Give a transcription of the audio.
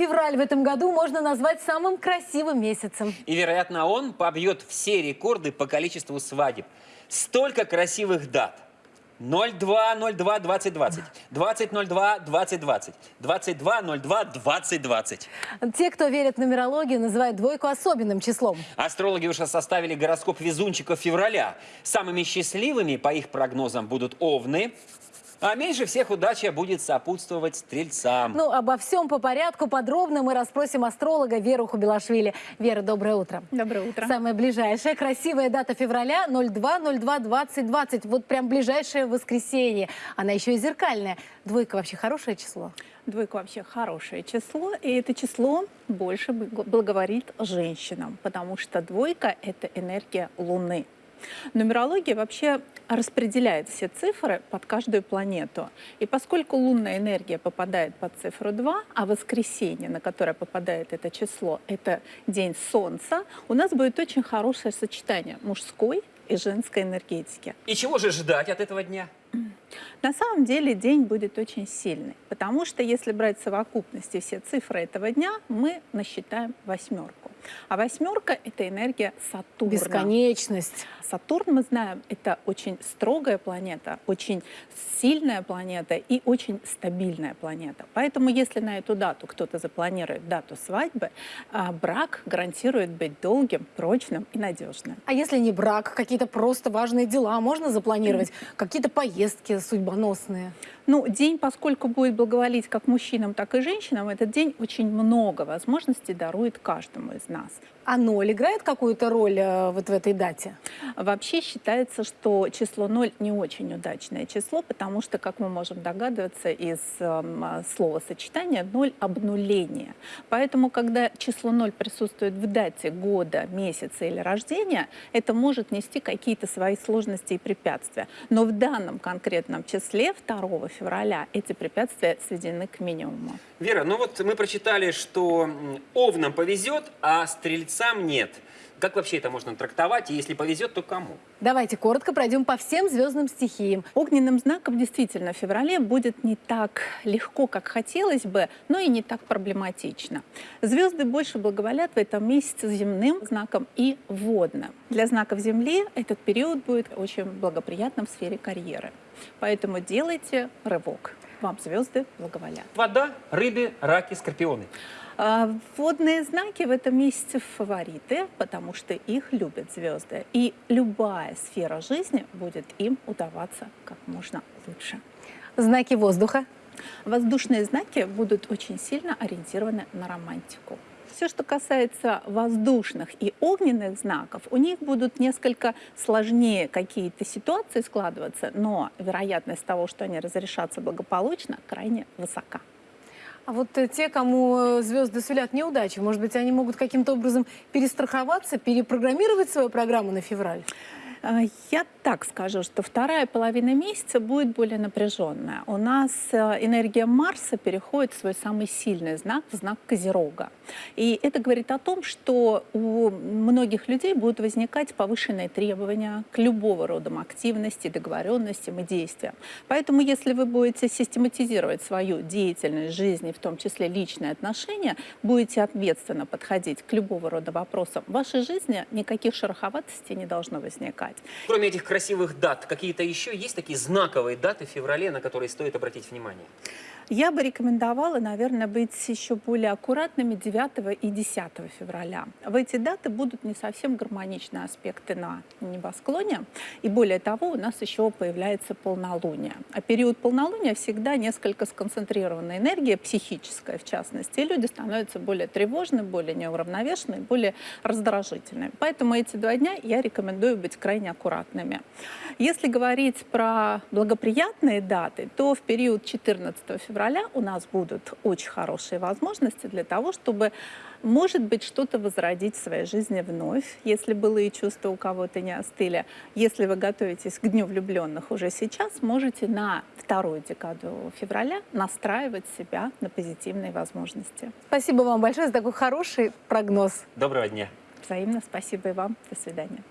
Февраль в этом году можно назвать самым красивым месяцем. И, вероятно, он побьет все рекорды по количеству свадеб. Столько красивых дат. 02-02-2020, 20-02-2020, 22-02-2020. Те, кто верит в нумерологию, называют двойку особенным числом. Астрологи уже составили гороскоп везунчиков февраля. Самыми счастливыми, по их прогнозам, будут овны, а меньше всех удача будет сопутствовать стрельцам. Ну, обо всем по порядку подробно мы расспросим астролога Веру Хубилашвили. Вера, доброе утро. Доброе утро. Самая ближайшая красивая дата февраля 02-02-2020. Вот прям ближайшее воскресенье. Она еще и зеркальная. Двойка вообще хорошее число? Двойка вообще хорошее число, и это число больше благоворит женщинам, потому что двойка – это энергия Луны. Нумерология вообще распределяет все цифры под каждую планету. И поскольку лунная энергия попадает под цифру 2, а воскресенье, на которое попадает это число, это день Солнца, у нас будет очень хорошее сочетание мужской и женской энергетики. И чего же ждать от этого дня? На самом деле день будет очень сильный, потому что если брать совокупности все цифры этого дня, мы насчитаем восьмерку. А восьмерка — это энергия Сатурна. Бесконечность. Сатурн, мы знаем, это очень строгая планета, очень сильная планета и очень стабильная планета. Поэтому если на эту дату кто-то запланирует дату свадьбы, а, брак гарантирует быть долгим, прочным и надежным. А если не брак, какие-то просто важные дела можно запланировать? Какие-то поездки судьбоносные? Ну, день, поскольку будет благоволить как мужчинам, так и женщинам, этот день очень много возможностей дарует каждому из нас. А ноль играет какую-то роль э, вот в этой дате? Вообще считается, что число ноль не очень удачное число, потому что, как мы можем догадываться из э, слова сочетания, ноль обнуление. Поэтому, когда число ноль присутствует в дате года, месяца или рождения, это может нести какие-то свои сложности и препятствия. Но в данном конкретном числе 2 февраля эти препятствия сведены к минимуму. Вера, ну вот мы прочитали, что овнам повезет, а стрельцам нет. Как вообще это можно трактовать? И если повезет, то кому? Давайте коротко пройдем по всем звездным стихиям. Огненным знаком действительно в феврале будет не так легко, как хотелось бы, но и не так проблематично. Звезды больше благоволят в этом месяце земным знаком и водным. Для знаков Земли этот период будет очень благоприятным в сфере карьеры. Поэтому делайте рывок. Вам звезды благоволят. Вода, рыбы, раки, скорпионы. А, водные знаки в этом месяце фавориты, потому что их любят звезды. И любая сфера жизни будет им удаваться как можно лучше. Знаки воздуха? Воздушные знаки будут очень сильно ориентированы на романтику. Все, что касается воздушных и огненных знаков, у них будут несколько сложнее какие-то ситуации складываться, но вероятность того, что они разрешатся благополучно, крайне высока. А вот э, те, кому э, звезды сулят неудачи, может быть, они могут каким-то образом перестраховаться, перепрограммировать свою программу на февраль? А, я так скажу, что вторая половина месяца будет более напряженная. У нас э, энергия Марса переходит в свой самый сильный знак, в знак Козерога. И это говорит о том, что у многих людей будут возникать повышенные требования к любого рода активности, договоренностям и действиям. Поэтому если вы будете систематизировать свою деятельность жизни, в том числе личные отношения, будете ответственно подходить к любого рода вопросам, в вашей жизни никаких шероховатостей не должно возникать отдыхать. Кроме этих красивых дат, какие-то еще есть такие знаковые даты в феврале, на которые стоит обратить внимание? Я бы рекомендовала, наверное, быть еще более аккуратными 9 и 10 февраля. В эти даты будут не совсем гармоничные аспекты на небосклоне. И более того, у нас еще появляется полнолуние. А период полнолуния всегда несколько сконцентрированная энергия, психическая в частности. И люди становятся более тревожны, более неуравновешенны, более раздражительны. Поэтому эти два дня я рекомендую быть крайне аккуратными. Если говорить про благоприятные даты, то в период 14 февраля февраля у нас будут очень хорошие возможности для того, чтобы, может быть, что-то возродить в своей жизни вновь, если былые чувства у кого-то не остыли. Если вы готовитесь к Дню влюбленных уже сейчас, можете на вторую декаду февраля настраивать себя на позитивные возможности. Спасибо вам большое за такой хороший прогноз. Доброго дня. Взаимно спасибо и вам. До свидания.